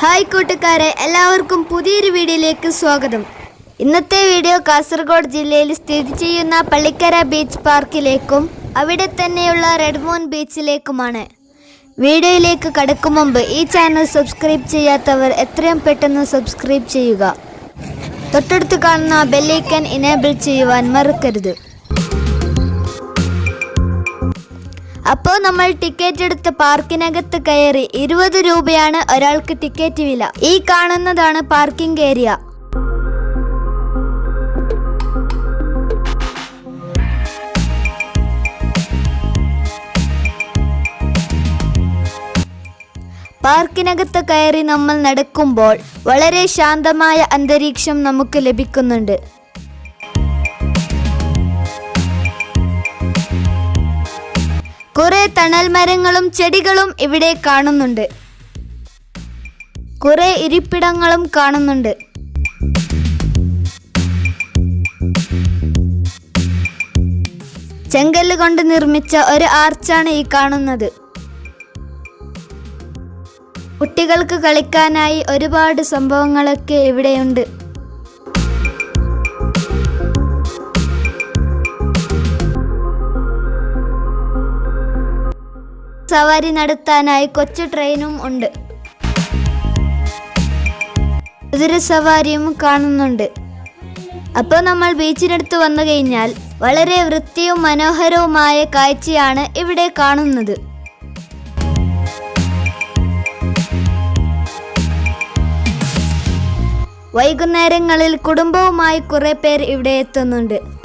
Hi കൂട്ടുകാരെ എല്ലാവർക്കും പുതിയൊരു വീഡിയോയിലേക്ക് സ്വാഗതം. ഇന്നത്തെ വീഡിയോ കാസർഗോഡ് ജില്ലയിൽ സ്ഥിതി ചെയ്യുന്ന പള്ളിക്കര ബീച്ച് പാർക്കിലേക്കും അവിടെ തന്നെയുള്ള റെഡ്മോൺ ബീച്ചിലേക്കുമാണ്. വീഡിയോയിലേക്ക് കടക്കും മുമ്പ് ഈ ചാനൽ സബ്സ്ക്രൈബ് ചെയ്യാത്തവർ എത്രയും പെട്ടെന്ന് സബ്സ്ക്രൈബ് ചെയ്യുക. തൊട്ടടുത്ത് കാണുന്ന ബെല്ലൈക്കൻ ഇനേബിൾ ചെയ്യുവാൻ മറക്കരുത്. അപ്പോൾ നമ്മൾ ടിക്കറ്റ് എടുത്ത് പാർക്കിനകത്ത് കയറി ഇരുപത് രൂപയാണ് ഒരാൾക്ക് ടിക്കറ്റ് വില. ഈ കാണുന്നതാണ് പാർക്കിംഗ് ഏരിയ പാർക്കിനകത്ത് കയറി നമ്മൾ നടക്കുമ്പോൾ വളരെ ശാന്തമായ അന്തരീക്ഷം നമുക്ക് ലഭിക്കുന്നുണ്ട്. കുറെ തണൽ മരങ്ങളും ചെടികളും ഇവിടെ കാണുന്നുണ്ട്. കുറെ ഇരിപ്പിടങ്ങളും കാണുന്നുണ്ട്. ചെങ്കല്ല് കൊണ്ട് നിർമ്മിച്ച ഒരു ആർച്ചാണ് ഈ കാണുന്നത്. കുട്ടികൾക്ക് കളിക്കാനായി ഒരുപാട് സംഭവങ്ങളൊക്കെ ഇവിടെയുണ്ട്. സവാരി നടത്താനായി കൊച്ചു ട്രെയിനും ഉണ്ട്. കുതിര സവാരിയും കാണുന്നുണ്ട്. അപ്പോൾ നമ്മൾ ബീച്ചിനടുത്ത് വന്നു കഴിഞ്ഞാൽ വളരെ വൃത്തിയും മനോഹരവുമായ കാഴ്ചയാണ് ഇവിടെ കാണുന്നത്. വൈകുന്നേരങ്ങളിൽ കുടുംബവുമായി കുറേ പേർ ഇവിടെ എത്തുന്നുണ്ട്.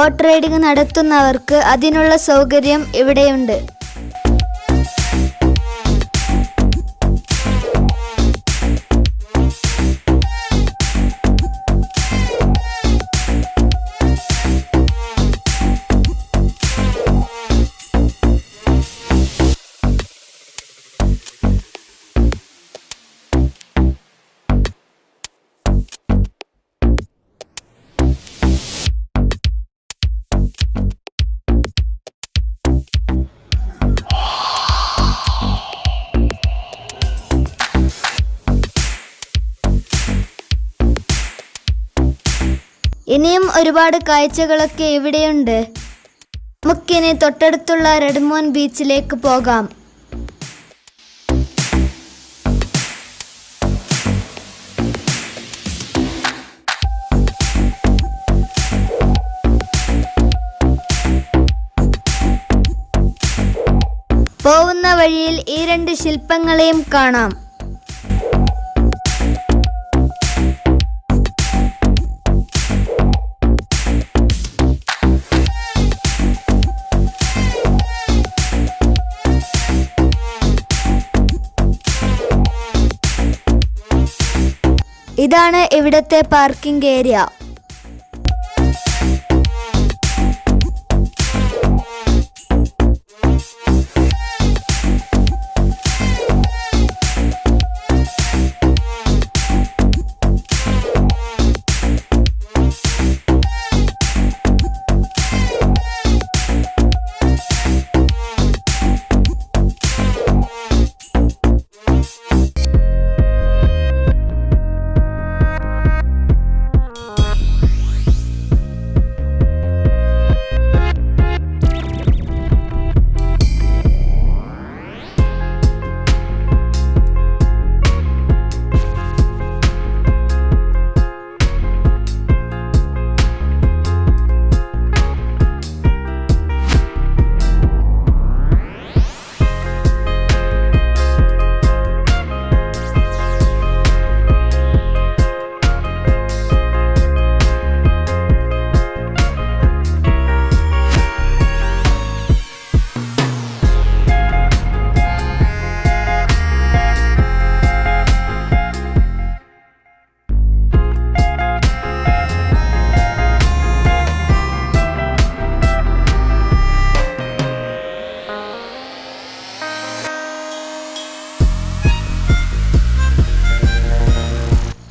ബോട്ട് റൈഡിംഗ് നടത്തുന്നവർക്ക് അതിനുള്ള സൗകര്യം ഇവിടെയുണ്ട്. ഇനിയും ഒരുപാട് കാഴ്ചകളൊക്കെ ഇവിടെയുണ്ട്. നമുക്കിനി തൊട്ടടുത്തുള്ള റെഡ്മോൺ ബീച്ചിലേക്ക് പോകാം. പോകുന്ന വഴിയിൽ ഈ രണ്ട് ശില്പങ്ങളെയും കാണാം. ഇതാണ് ഇവിടുത്തെ പാർക്കിംഗ് ഏരിയ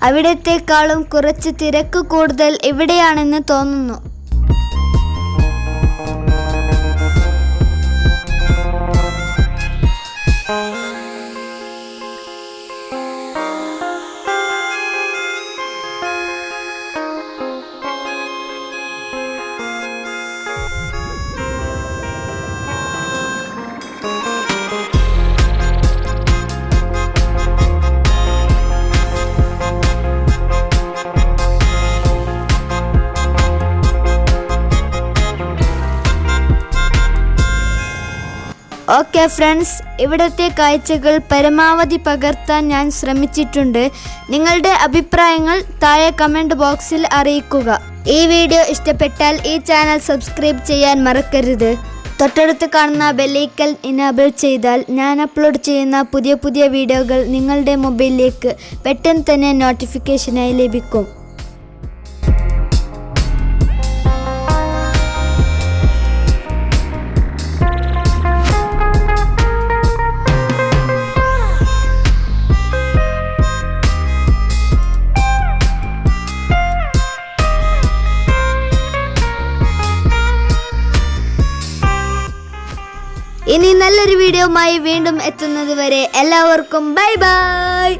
അവിടത്തേക്കാളും കുറച്ച് തിരക്ക് കൂടുതൽ ഇവിടെയാണെന്ന് തോന്നുന്നു. ഓക്കെ ഫ്രണ്ട്സ് ഇവിടുത്തെ കാഴ്ചകൾ പരമാവധി പകർത്താൻ ഞാൻ ശ്രമിച്ചിട്ടുണ്ട്. നിങ്ങളുടെ അഭിപ്രായങ്ങൾ താഴെ കമന്റ് ബോക്സിൽ അറിയിക്കുക. ഈ വീഡിയോ ഇഷ്ടപ്പെട്ടാൽ ഈ ചാനൽ സബ്സ്ക്രൈബ് ചെയ്യാൻ മറക്കരുത്. തൊട്ടടുത്ത് കാണുന്ന ബെല്ലൈക്കൽ ഇനേബിൾ ചെയ്താൽ ഞാൻ അപ്ലോഡ് ചെയ്യുന്ന പുതിയ പുതിയ വീഡിയോകൾ നിങ്ങളുടെ മൊബൈലിലേക്ക് പെട്ടെന്ന് തന്നെ നോട്ടിഫിക്കേഷനായി ലഭിക്കും. ഇനി നല്ലൊരു വീഡിയോയുമായി വീണ്ടും എത്തുന്നത് വരെ എല്ലാവർക്കും ബൈ ബൈ.